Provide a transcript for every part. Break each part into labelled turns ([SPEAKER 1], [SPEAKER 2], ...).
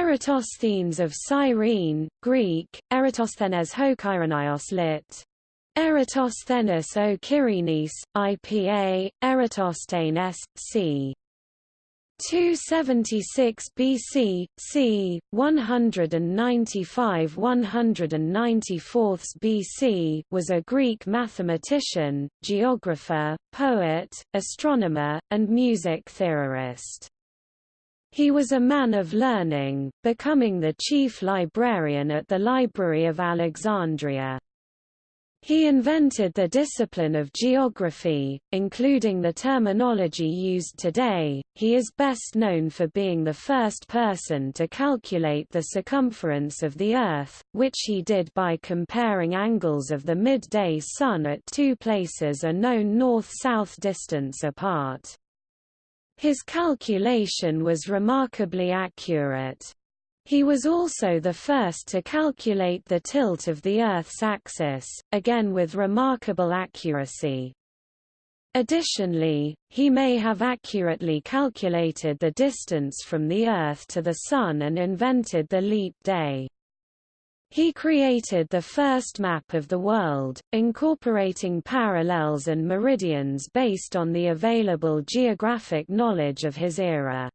[SPEAKER 1] Eratosthenes of Cyrene, Greek, Eratosthenes Hokyranios lit. Eratosthenes o Kyrenes, IPA, Eratosthenes, c. 276 BC, c. 195–194 BC was a Greek mathematician, geographer, poet, astronomer, and music theorist. He was a man of learning, becoming the chief librarian at the Library of Alexandria. He invented the discipline of geography, including the terminology used today. He is best known for being the first person to calculate the circumference of the Earth, which he did by comparing angles of the midday sun at two places a known north-south distance apart. His calculation was remarkably accurate. He was also the first to calculate the tilt of the Earth's axis, again with remarkable accuracy. Additionally, he may have accurately calculated the distance from the Earth to the Sun and invented the leap day. He created the first map of the world, incorporating parallels and meridians based on the available geographic knowledge of his era.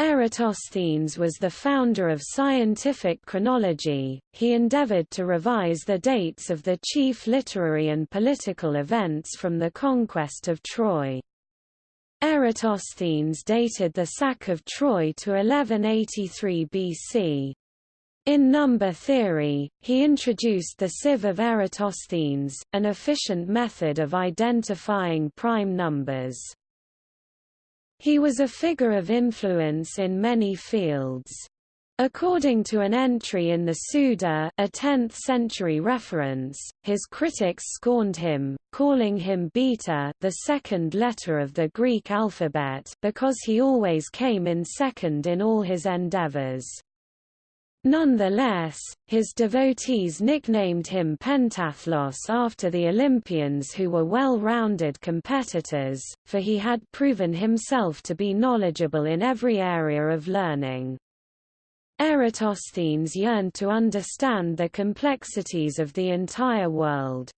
[SPEAKER 1] Eratosthenes was the founder of scientific chronology, he endeavored to revise the dates of the chief literary and political events from the conquest of Troy. Eratosthenes dated the sack of Troy to 1183 BC. In number theory, he introduced the sieve of Eratosthenes, an efficient method of identifying prime numbers. He was a figure of influence in many fields. According to an entry in the Suda a 10th-century reference, his critics scorned him, calling him Beta the second letter of the Greek alphabet because he always came in second in all his endeavors. Nonetheless, his devotees nicknamed him Pentathlos after the Olympians who were well-rounded competitors, for he had proven himself to be knowledgeable in every area of learning. Eratosthenes yearned to understand the complexities of the entire world.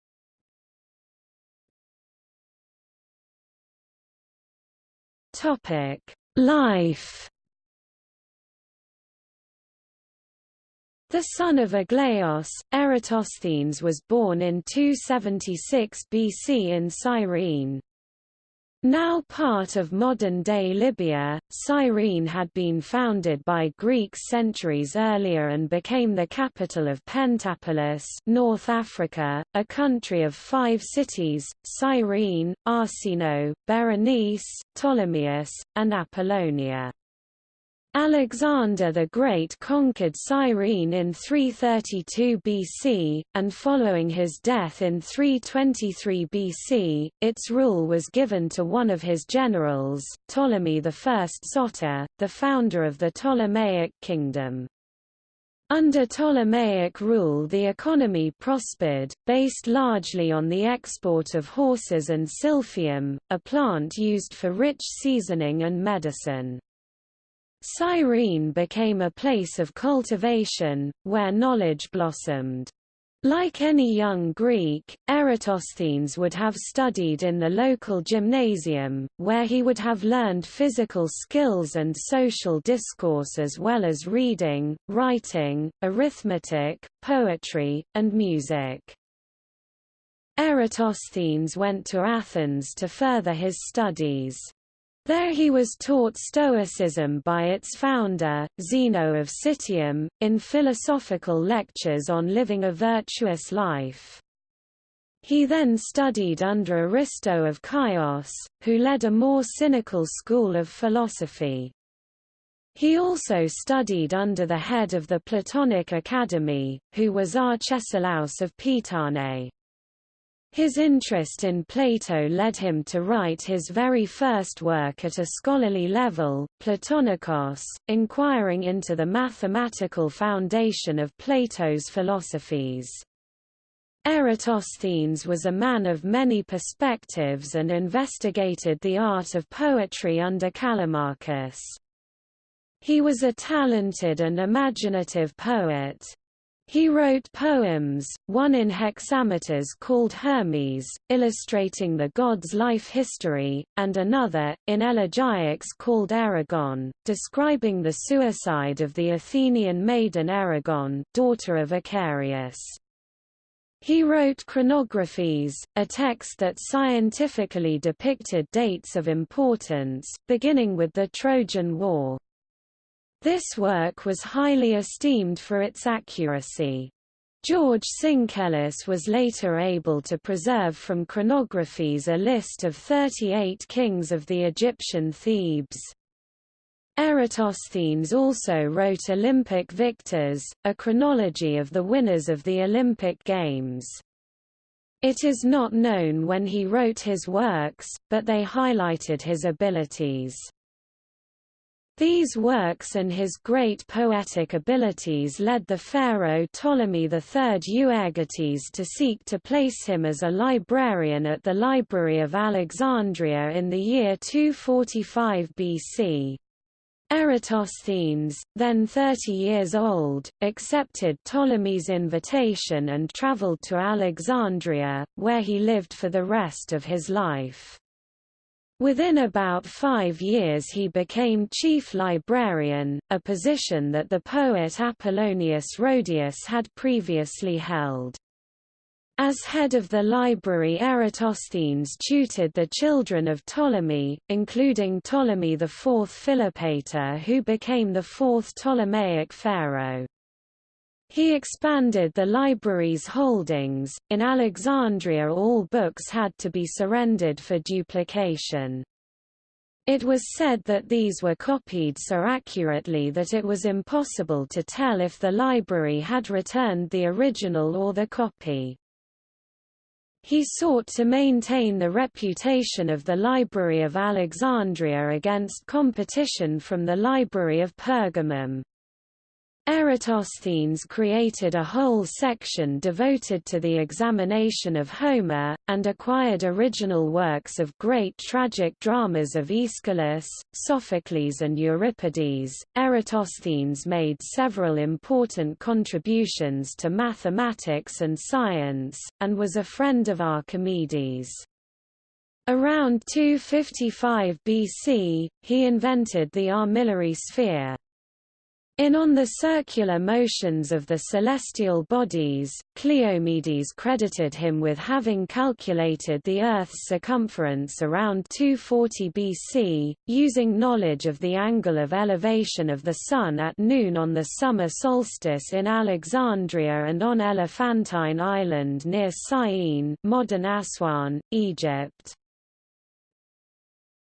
[SPEAKER 1] Life The son of Aglaos, Eratosthenes was born in 276 BC in Cyrene. Now part of modern-day Libya, Cyrene had been founded by Greeks centuries earlier and became the capital of Pentapolis North Africa, a country of five cities, Cyrene, Arsinoe, Berenice, Ptolemais, and Apollonia. Alexander the Great conquered Cyrene in 332 BC, and following his death in 323 BC, its rule was given to one of his generals, Ptolemy I Soter, the founder of the Ptolemaic kingdom. Under Ptolemaic rule the economy prospered, based largely on the export of horses and silphium, a plant used for rich seasoning and medicine. Cyrene became a place of cultivation, where knowledge blossomed. Like any young Greek, Eratosthenes would have studied in the local gymnasium, where he would have learned physical skills and social discourse as well as reading, writing, arithmetic, poetry, and music. Eratosthenes went to Athens to further his studies. There he was taught Stoicism by its founder, Zeno of Citium, in philosophical lectures on living a virtuous life. He then studied under Aristo of Chios, who led a more cynical school of philosophy. He also studied under the head of the Platonic Academy, who was Arcesilaus of Pitane. His interest in Plato led him to write his very first work at a scholarly level, Platonikos, inquiring into the mathematical foundation of Plato's philosophies. Eratosthenes was a man of many perspectives and investigated the art of poetry under Callimachus. He was a talented and imaginative poet. He wrote poems, one in hexameters called Hermes, illustrating the god's life history, and another, in elegiacs called Erigone, describing the suicide of the Athenian maiden Erigone, daughter of Icarius. He wrote chronographies, a text that scientifically depicted dates of importance, beginning with the Trojan War. This work was highly esteemed for its accuracy. George Syncellus was later able to preserve from chronographies a list of 38 kings of the Egyptian Thebes. Eratosthenes also wrote Olympic Victors, a chronology of the winners of the Olympic Games. It is not known when he wrote his works, but they highlighted his abilities. These works and his great poetic abilities led the pharaoh Ptolemy III Euergetes to seek to place him as a librarian at the Library of Alexandria in the year 245 BC. Eratosthenes, then 30 years old, accepted Ptolemy's invitation and travelled to Alexandria, where he lived for the rest of his life. Within about five years he became chief librarian, a position that the poet Apollonius Rhodius had previously held. As head of the library Eratosthenes tutored the children of Ptolemy, including Ptolemy IV Philopator who became the fourth Ptolemaic pharaoh. He expanded the library's holdings. In Alexandria, all books had to be surrendered for duplication. It was said that these were copied so accurately that it was impossible to tell if the library had returned the original or the copy. He sought to maintain the reputation of the Library of Alexandria against competition from the Library of Pergamum. Eratosthenes created a whole section devoted to the examination of Homer, and acquired original works of great tragic dramas of Aeschylus, Sophocles, and Euripides. Eratosthenes made several important contributions to mathematics and science, and was a friend of Archimedes. Around 255 BC, he invented the armillary sphere, in On the Circular Motions of the Celestial Bodies, Cleomedes credited him with having calculated the Earth's circumference around 240 BC, using knowledge of the angle of elevation of the Sun at noon on the summer solstice in Alexandria and on Elephantine Island near Syene modern Aswan, Egypt.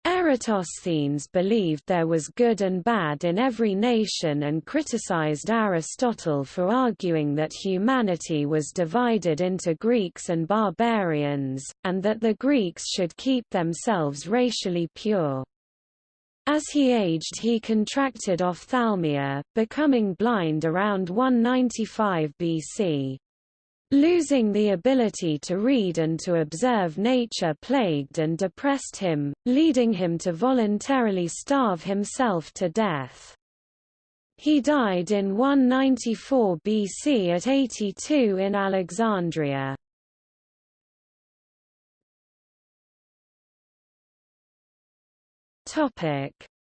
[SPEAKER 1] Eratosthenes believed there was good and bad in every nation and criticized Aristotle for arguing that humanity was divided into Greeks and barbarians, and that the Greeks should keep themselves racially pure. As he aged he contracted ophthalmia, becoming blind around 195 BC. Losing the ability to read and to observe nature plagued and depressed him, leading him to voluntarily starve himself to death. He died in 194 BC at 82 in Alexandria.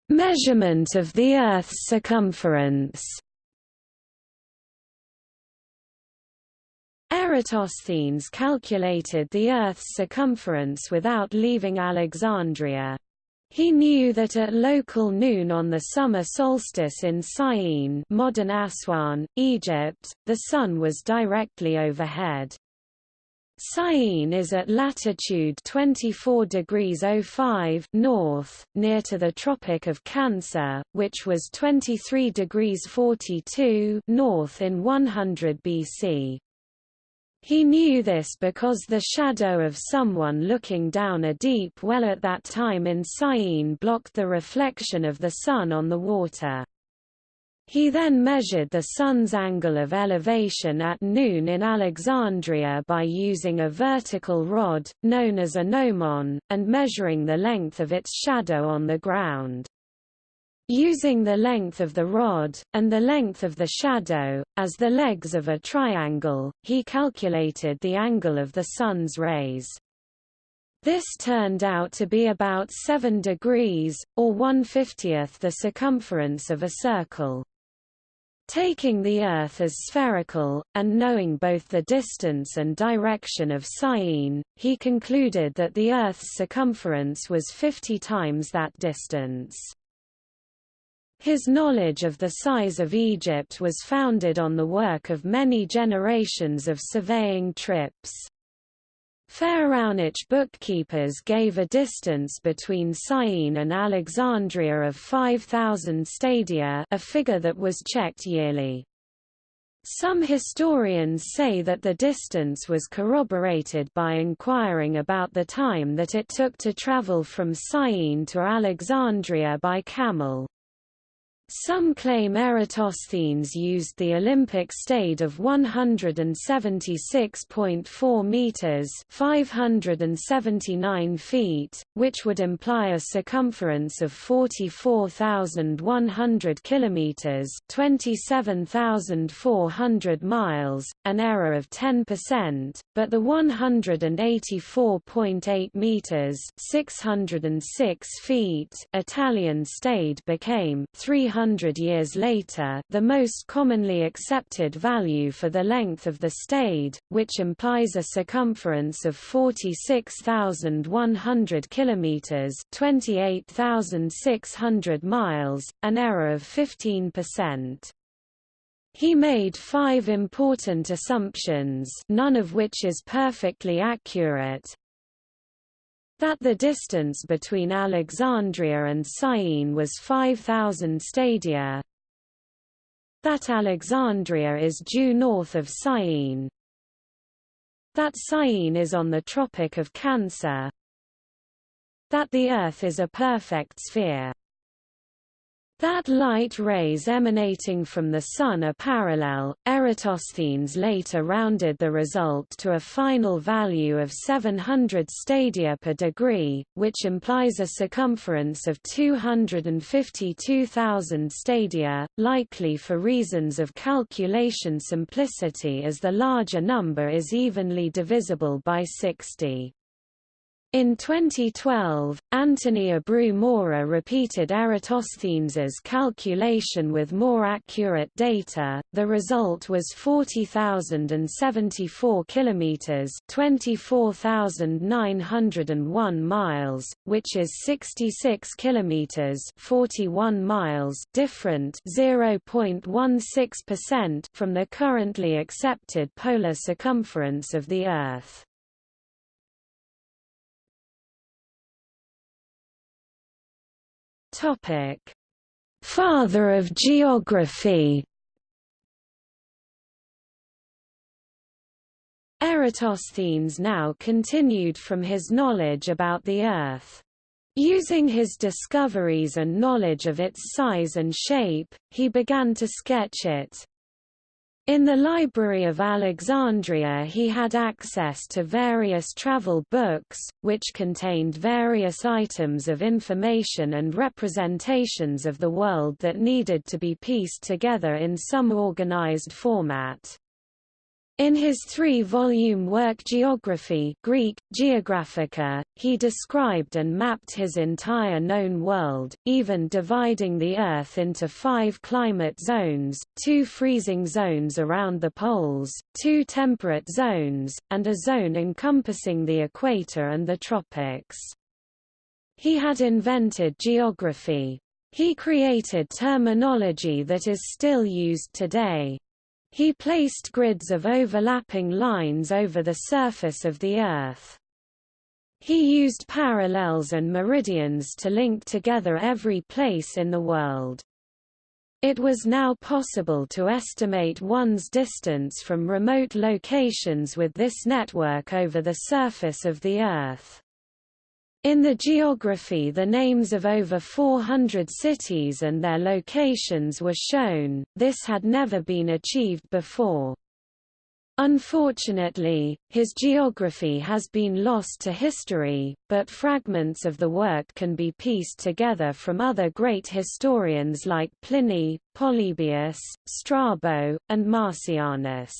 [SPEAKER 1] Measurement of the Earth's circumference Eratosthenes calculated the Earth's circumference without leaving Alexandria. He knew that at local noon on the summer solstice in Syene modern Aswan, Egypt, the Sun was directly overhead. Syene is at latitude 24 degrees 05 north, near to the Tropic of Cancer, which was 23 degrees 42 north in 100 BC. He knew this because the shadow of someone looking down a deep well at that time in Syene blocked the reflection of the sun on the water. He then measured the sun's angle of elevation at noon in Alexandria by using a vertical rod, known as a gnomon, and measuring the length of its shadow on the ground. Using the length of the rod, and the length of the shadow, as the legs of a triangle, he calculated the angle of the Sun's rays. This turned out to be about 7 degrees, or 1/50th the circumference of a circle. Taking the Earth as spherical, and knowing both the distance and direction of Syene, he concluded that the Earth's circumference was 50 times that distance. His knowledge of the size of Egypt was founded on the work of many generations of surveying trips. Pharaonic bookkeepers gave a distance between Syene and Alexandria of 5,000 stadia a figure that was checked yearly. Some historians say that the distance was corroborated by inquiring about the time that it took to travel from Syene to Alexandria by camel. Some claim Eratosthenes used the Olympic stade of 176.4 meters, 579 feet, which would imply a circumference of 44,100 kilometers, 27,400 miles, an error of 10%, but the 184.8 meters, 606 feet Italian stade became 300 hundred years later the most commonly accepted value for the length of the stade, which implies a circumference of 46,100 km (28,600 miles), an error of 15%. He made five important assumptions none of which is perfectly accurate, that the distance between Alexandria and Syene was 5,000 stadia, that Alexandria is due north of Syene, that Syene is on the Tropic of Cancer, that the Earth is a perfect sphere that light rays emanating from the Sun are parallel. Eratosthenes later rounded the result to a final value of 700 stadia per degree, which implies a circumference of 252,000 stadia, likely for reasons of calculation simplicity as the larger number is evenly divisible by 60. In 2012, Anthony Abreu-Mora repeated Eratosthenes's calculation with more accurate data. The result was 40,074 kilometers, 24,901 miles, which is 66 kilometers, 41 miles different, 0.16% from the currently accepted polar circumference of the Earth. Topic: Father of geography. Eratosthenes now continued from his knowledge about the Earth. Using his discoveries and knowledge of its size and shape, he began to sketch it. In the Library of Alexandria he had access to various travel books, which contained various items of information and representations of the world that needed to be pieced together in some organized format. In his three-volume work Geography Greek, Geographica, he described and mapped his entire known world, even dividing the Earth into five climate zones, two freezing zones around the poles, two temperate zones, and a zone encompassing the equator and the tropics. He had invented geography. He created terminology that is still used today. He placed grids of overlapping lines over the surface of the Earth. He used parallels and meridians to link together every place in the world. It was now possible to estimate one's distance from remote locations with this network over the surface of the Earth. In the geography the names of over 400 cities and their locations were shown, this had never been achieved before. Unfortunately, his geography has been lost to history, but fragments of the work can be pieced together from other great historians like Pliny, Polybius, Strabo, and Marcianus.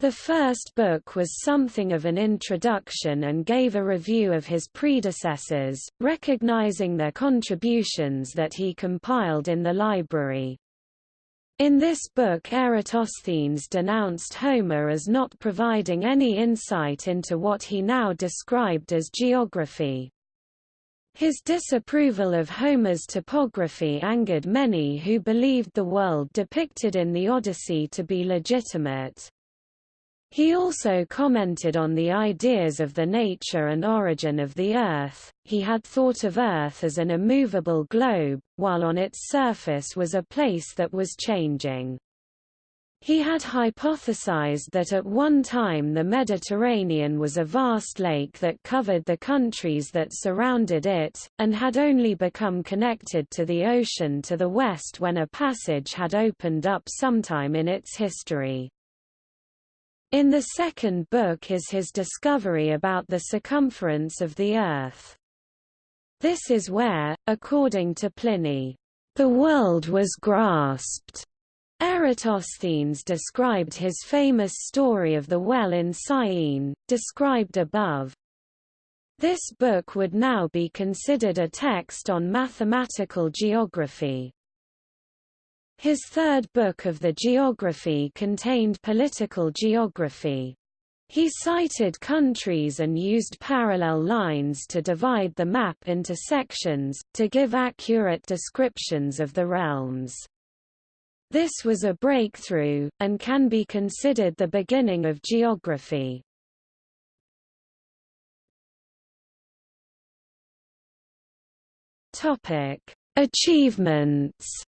[SPEAKER 1] The first book was something of an introduction and gave a review of his predecessors, recognizing their contributions that he compiled in the library. In this book Eratosthenes denounced Homer as not providing any insight into what he now described as geography. His disapproval of Homer's topography angered many who believed the world depicted in the Odyssey to be legitimate. He also commented on the ideas of the nature and origin of the Earth. He had thought of Earth as an immovable globe, while on its surface was a place that was changing. He had hypothesized that at one time the Mediterranean was a vast lake that covered the countries that surrounded it, and had only become connected to the ocean to the west when a passage had opened up sometime in its history. In the second book is his discovery about the circumference of the Earth. This is where, according to Pliny, the world was grasped. Eratosthenes described his famous story of the well in Syene, described above. This book would now be considered a text on mathematical geography. His third book of the geography contained political geography. He cited countries and used parallel lines to divide the map into sections, to give accurate descriptions of the realms. This was a breakthrough, and can be considered the beginning of geography. Achievements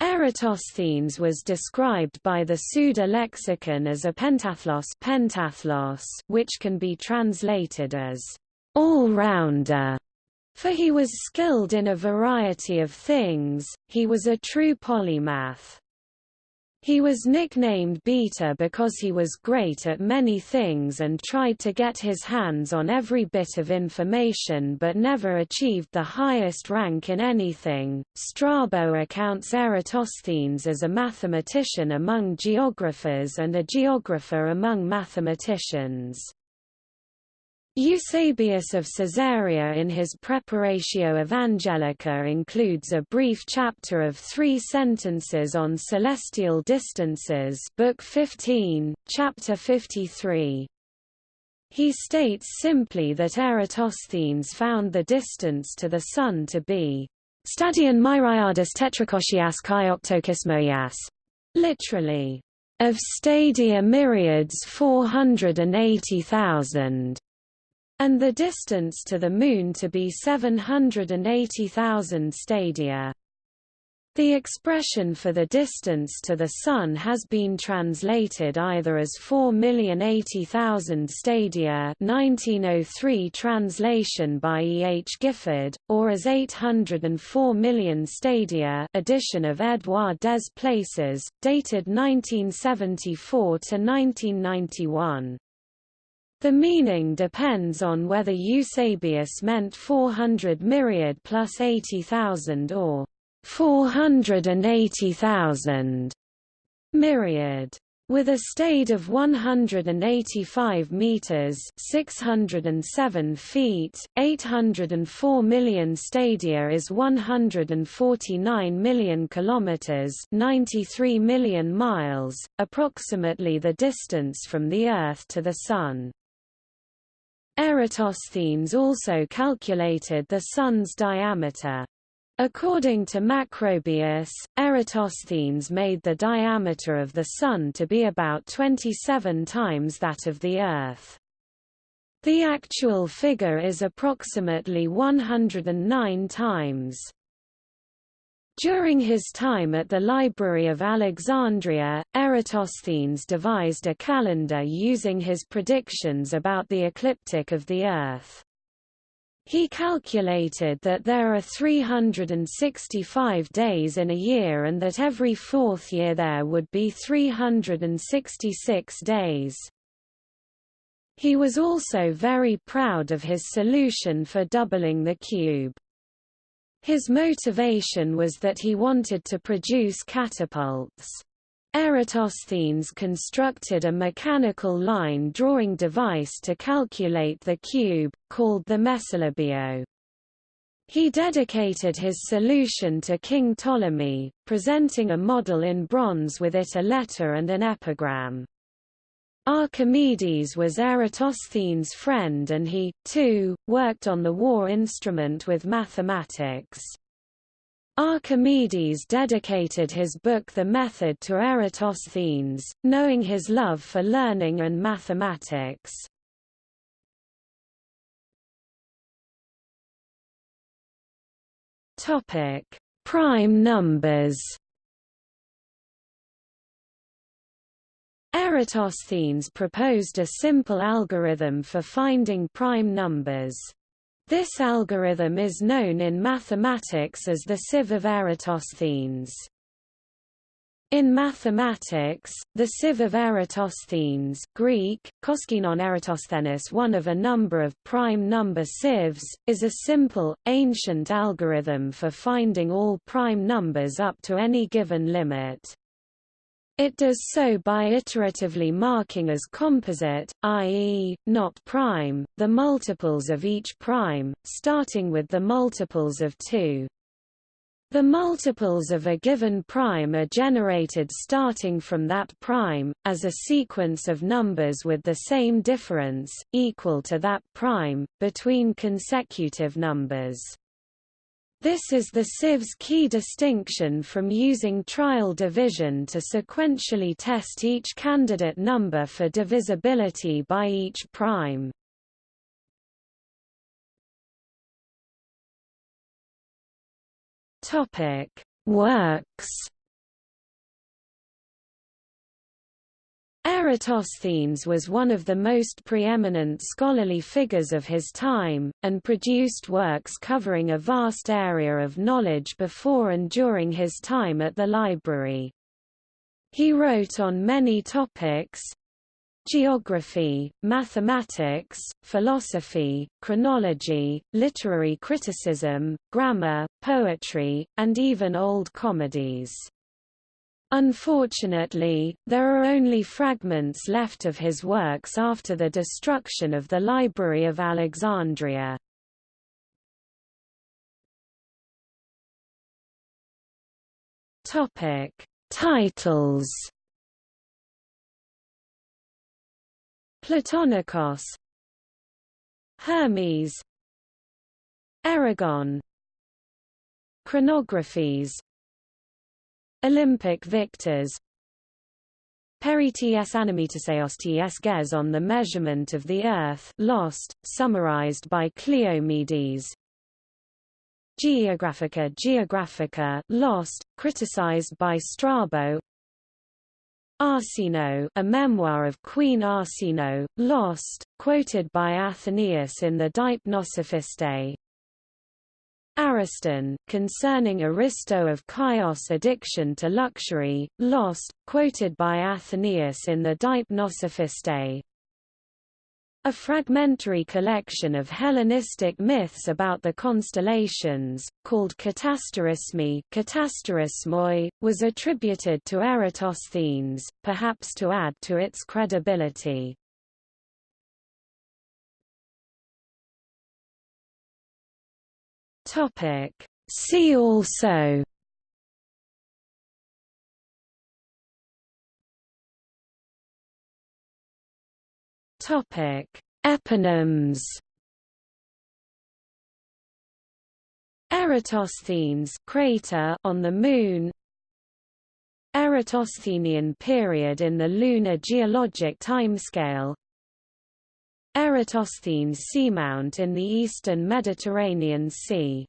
[SPEAKER 1] Eratosthenes was described by the Suda lexicon as a pentathlos, pentathlos which can be translated as all-rounder, for he was skilled in a variety of things, he was a true polymath. He was nicknamed Beta because he was great at many things and tried to get his hands on every bit of information but never achieved the highest rank in anything. Strabo accounts Eratosthenes as a mathematician among geographers and a geographer among mathematicians. Eusebius of Caesarea in his Praeparatio Evangelica includes a brief chapter of three sentences on celestial distances Book 15, Chapter 53. He states simply that Eratosthenes found the distance to the Sun to be stadion myriadus tetrachosias chi octokismoias, literally, of stadia myriads 480,000 and the distance to the Moon to be 780,000 stadia. The expression for the distance to the Sun has been translated either as 4,080,000 stadia 1903 translation by E. H. Gifford, or as 804 million stadia edition of Edouard des Places, dated 1974 to 1991. The meaning depends on whether Eusebius meant 400 myriad plus 80,000 or 480,000 myriad. With a stade of 185 meters (607 feet), 804 million stadia is 149 million kilometers (93 million miles), approximately the distance from the Earth to the Sun. Eratosthenes also calculated the Sun's diameter. According to Macrobius, Eratosthenes made the diameter of the Sun to be about 27 times that of the Earth. The actual figure is approximately 109 times. During his time at the Library of Alexandria, Eratosthenes devised a calendar using his predictions about the ecliptic of the Earth. He calculated that there are 365 days in a year and that every fourth year there would be 366 days. He was also very proud of his solution for doubling the cube. His motivation was that he wanted to produce catapults. Eratosthenes constructed a mechanical line drawing device to calculate the cube, called the Mesolabio. He dedicated his solution to King Ptolemy, presenting a model in bronze with it a letter and an epigram. Archimedes was Eratosthenes' friend and he, too, worked on the war instrument with mathematics. Archimedes dedicated his book The Method to Eratosthenes, knowing his love for learning and mathematics. Prime numbers. Eratosthenes proposed a simple algorithm for finding prime numbers. This algorithm is known in mathematics as the sieve of Eratosthenes. In mathematics, the sieve of Eratosthenes Greek, koskinon Eratosthenes one of a number of prime number sieves, is a simple, ancient algorithm for finding all prime numbers up to any given limit. It does so by iteratively marking as composite, i.e., not prime, the multiples of each prime, starting with the multiples of 2. The multiples of a given prime are generated starting from that prime, as a sequence of numbers with the same difference, equal to that prime, between consecutive numbers. This is the sieve's key distinction from using trial division to sequentially test each candidate number for divisibility by each prime. Works Eratosthenes was one of the most preeminent scholarly figures of his time, and produced works covering a vast area of knowledge before and during his time at the library. He wrote on many topics, geography, mathematics, philosophy, chronology, literary criticism, grammar, poetry, and even old comedies. Unfortunately, there are only fragments left of his works after the destruction of the Library of Alexandria. Topic: Titles. Platonikos, Hermes, Erigone Chronographies, Olympic victors. Peri ts animetaseos ts ges on the measurement of the Earth lost, summarized by Cleomedes. Geographica Geographica lost, criticized by Strabo. Arsinoe a memoir of Queen Arsinoe, lost, quoted by Athenaeus in the Deipnosophistae Ariston, concerning Aristo of Chios' addiction to luxury, lost, quoted by Athenaeus in the Deipnosophistae. A fragmentary collection of Hellenistic myths about the constellations, called Katasterismi was attributed to Eratosthenes, perhaps to add to its credibility. Topic. See also Topic: Eponyms. Eratosthenes crater on the Moon. Eratosthenian period in the lunar geologic timescale. Eratosthenes seamount in the eastern Mediterranean Sea